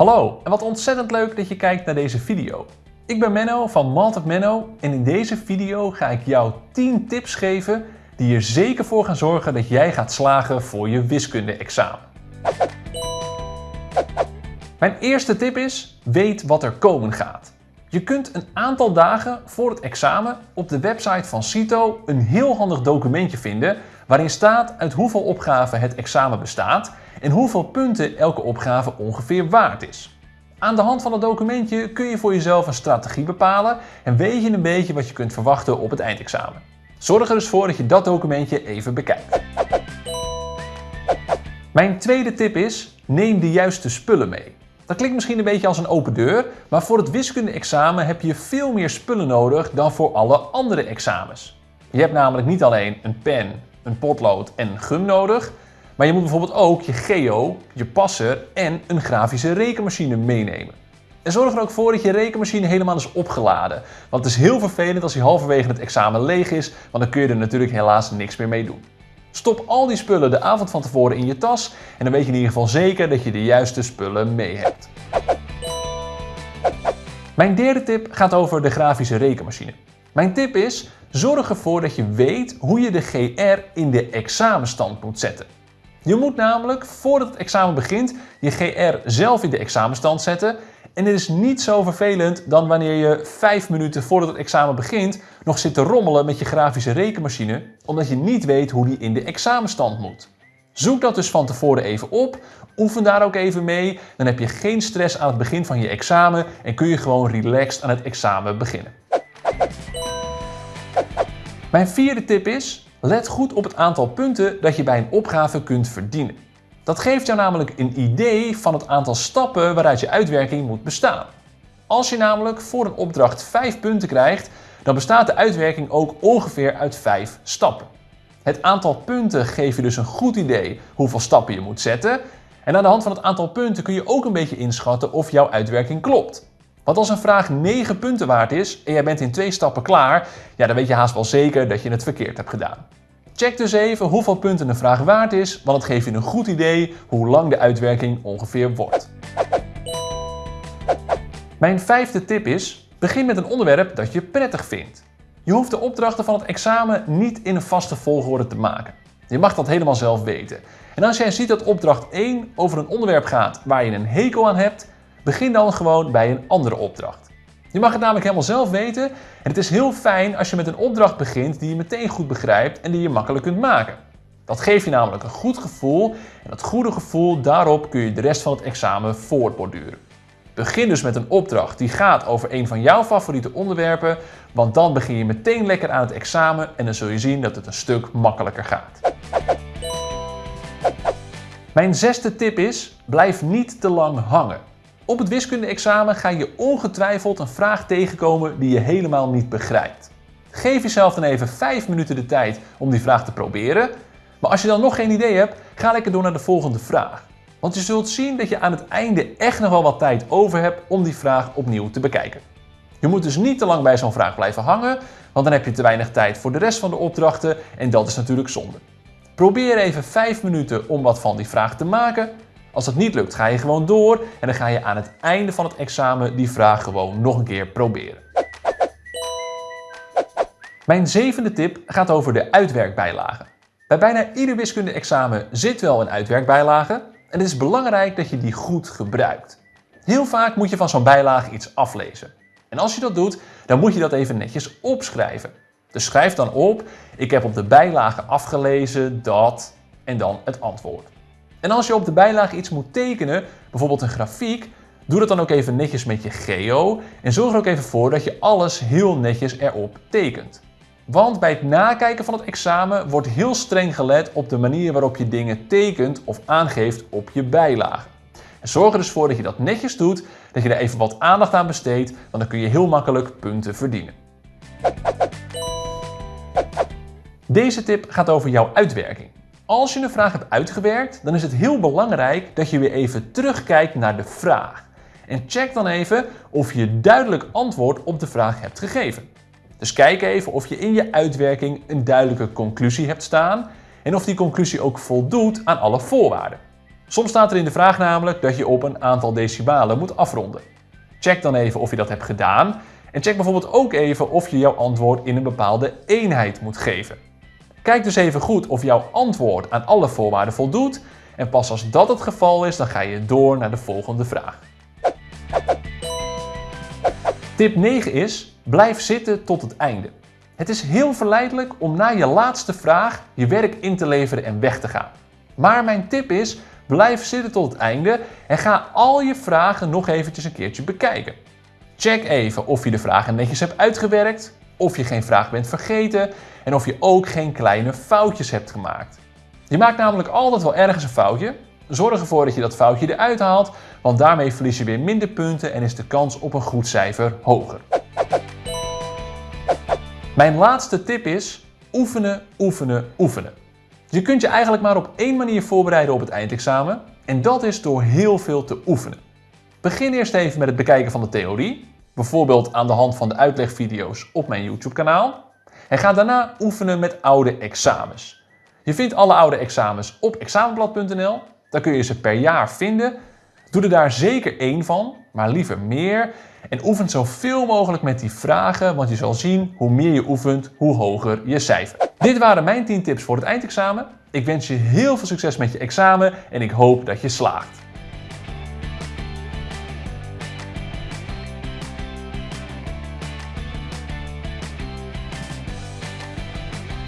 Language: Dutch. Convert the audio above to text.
Hallo en wat ontzettend leuk dat je kijkt naar deze video. Ik ben Menno van Maltep Menno en in deze video ga ik jou 10 tips geven die er zeker voor gaan zorgen dat jij gaat slagen voor je wiskunde-examen. Mijn eerste tip is, weet wat er komen gaat. Je kunt een aantal dagen voor het examen op de website van CITO een heel handig documentje vinden waarin staat uit hoeveel opgaven het examen bestaat en hoeveel punten elke opgave ongeveer waard is. Aan de hand van het documentje kun je voor jezelf een strategie bepalen en weet je een beetje wat je kunt verwachten op het eindexamen. Zorg er dus voor dat je dat documentje even bekijkt. Mijn tweede tip is, neem de juiste spullen mee. Dat klinkt misschien een beetje als een open deur, maar voor het wiskunde-examen heb je veel meer spullen nodig dan voor alle andere examens. Je hebt namelijk niet alleen een pen, een potlood en een gum nodig, maar je moet bijvoorbeeld ook je geo, je passer en een grafische rekenmachine meenemen. En zorg er ook voor dat je rekenmachine helemaal is opgeladen. Want het is heel vervelend als die halverwege het examen leeg is, want dan kun je er natuurlijk helaas niks meer mee doen. Stop al die spullen de avond van tevoren in je tas en dan weet je in ieder geval zeker dat je de juiste spullen mee hebt. Mijn derde tip gaat over de grafische rekenmachine. Mijn tip is, zorg ervoor dat je weet hoe je de GR in de examenstand moet zetten. Je moet namelijk, voordat het examen begint, je GR zelf in de examenstand zetten. En dit is niet zo vervelend dan wanneer je 5 minuten voordat het examen begint nog zit te rommelen met je grafische rekenmachine, omdat je niet weet hoe die in de examenstand moet. Zoek dat dus van tevoren even op, oefen daar ook even mee, dan heb je geen stress aan het begin van je examen en kun je gewoon relaxed aan het examen beginnen. Mijn vierde tip is, let goed op het aantal punten dat je bij een opgave kunt verdienen. Dat geeft jou namelijk een idee van het aantal stappen waaruit je uitwerking moet bestaan. Als je namelijk voor een opdracht 5 punten krijgt, dan bestaat de uitwerking ook ongeveer uit 5 stappen. Het aantal punten geeft je dus een goed idee hoeveel stappen je moet zetten. En aan de hand van het aantal punten kun je ook een beetje inschatten of jouw uitwerking klopt. Want als een vraag 9 punten waard is en jij bent in twee stappen klaar, ja, dan weet je haast wel zeker dat je het verkeerd hebt gedaan. Check dus even hoeveel punten een vraag waard is, want het geeft je een goed idee hoe lang de uitwerking ongeveer wordt. Mijn vijfde tip is, begin met een onderwerp dat je prettig vindt. Je hoeft de opdrachten van het examen niet in een vaste volgorde te maken. Je mag dat helemaal zelf weten. En als jij ziet dat opdracht 1 over een onderwerp gaat waar je een hekel aan hebt, begin dan gewoon bij een andere opdracht. Je mag het namelijk helemaal zelf weten en het is heel fijn als je met een opdracht begint die je meteen goed begrijpt en die je makkelijk kunt maken. Dat geeft je namelijk een goed gevoel en dat goede gevoel, daarop kun je de rest van het examen voortborduren. Begin dus met een opdracht die gaat over een van jouw favoriete onderwerpen, want dan begin je meteen lekker aan het examen en dan zul je zien dat het een stuk makkelijker gaat. Mijn zesde tip is, blijf niet te lang hangen. Op het wiskunde-examen ga je ongetwijfeld een vraag tegenkomen die je helemaal niet begrijpt. Geef jezelf dan even 5 minuten de tijd om die vraag te proberen. Maar als je dan nog geen idee hebt, ga lekker door naar de volgende vraag. Want je zult zien dat je aan het einde echt nog wel wat tijd over hebt om die vraag opnieuw te bekijken. Je moet dus niet te lang bij zo'n vraag blijven hangen, want dan heb je te weinig tijd voor de rest van de opdrachten en dat is natuurlijk zonde. Probeer even 5 minuten om wat van die vraag te maken als dat niet lukt, ga je gewoon door en dan ga je aan het einde van het examen die vraag gewoon nog een keer proberen. Mijn zevende tip gaat over de uitwerkbijlage. Bij bijna ieder wiskunde-examen zit wel een uitwerkbijlage en het is belangrijk dat je die goed gebruikt. Heel vaak moet je van zo'n bijlage iets aflezen. En als je dat doet, dan moet je dat even netjes opschrijven. Dus schrijf dan op, ik heb op de bijlage afgelezen dat en dan het antwoord. En als je op de bijlage iets moet tekenen, bijvoorbeeld een grafiek, doe dat dan ook even netjes met je geo en zorg er ook even voor dat je alles heel netjes erop tekent. Want bij het nakijken van het examen wordt heel streng gelet op de manier waarop je dingen tekent of aangeeft op je bijlage. En zorg er dus voor dat je dat netjes doet, dat je er even wat aandacht aan besteedt, want dan kun je heel makkelijk punten verdienen. Deze tip gaat over jouw uitwerking. Als je een vraag hebt uitgewerkt, dan is het heel belangrijk dat je weer even terugkijkt naar de vraag. En check dan even of je duidelijk antwoord op de vraag hebt gegeven. Dus kijk even of je in je uitwerking een duidelijke conclusie hebt staan en of die conclusie ook voldoet aan alle voorwaarden. Soms staat er in de vraag namelijk dat je op een aantal decimalen moet afronden. Check dan even of je dat hebt gedaan en check bijvoorbeeld ook even of je jouw antwoord in een bepaalde eenheid moet geven. Kijk dus even goed of jouw antwoord aan alle voorwaarden voldoet en pas als dat het geval is, dan ga je door naar de volgende vraag. Tip 9 is, blijf zitten tot het einde. Het is heel verleidelijk om na je laatste vraag je werk in te leveren en weg te gaan. Maar mijn tip is, blijf zitten tot het einde en ga al je vragen nog eventjes een keertje bekijken. Check even of je de vragen netjes hebt uitgewerkt, of je geen vraag bent vergeten en of je ook geen kleine foutjes hebt gemaakt. Je maakt namelijk altijd wel ergens een foutje. Zorg ervoor dat je dat foutje eruit haalt, want daarmee verlies je weer minder punten en is de kans op een goed cijfer hoger. Mijn laatste tip is oefenen, oefenen, oefenen. Je kunt je eigenlijk maar op één manier voorbereiden op het eindexamen en dat is door heel veel te oefenen. Begin eerst even met het bekijken van de theorie, bijvoorbeeld aan de hand van de uitlegvideo's op mijn YouTube kanaal. En ga daarna oefenen met oude examens. Je vindt alle oude examens op examenblad.nl. Daar kun je ze per jaar vinden. Doe er daar zeker één van, maar liever meer. En oefen zoveel mogelijk met die vragen, want je zal zien hoe meer je oefent, hoe hoger je cijfer. Dit waren mijn 10 tips voor het eindexamen. Ik wens je heel veel succes met je examen en ik hoop dat je slaagt.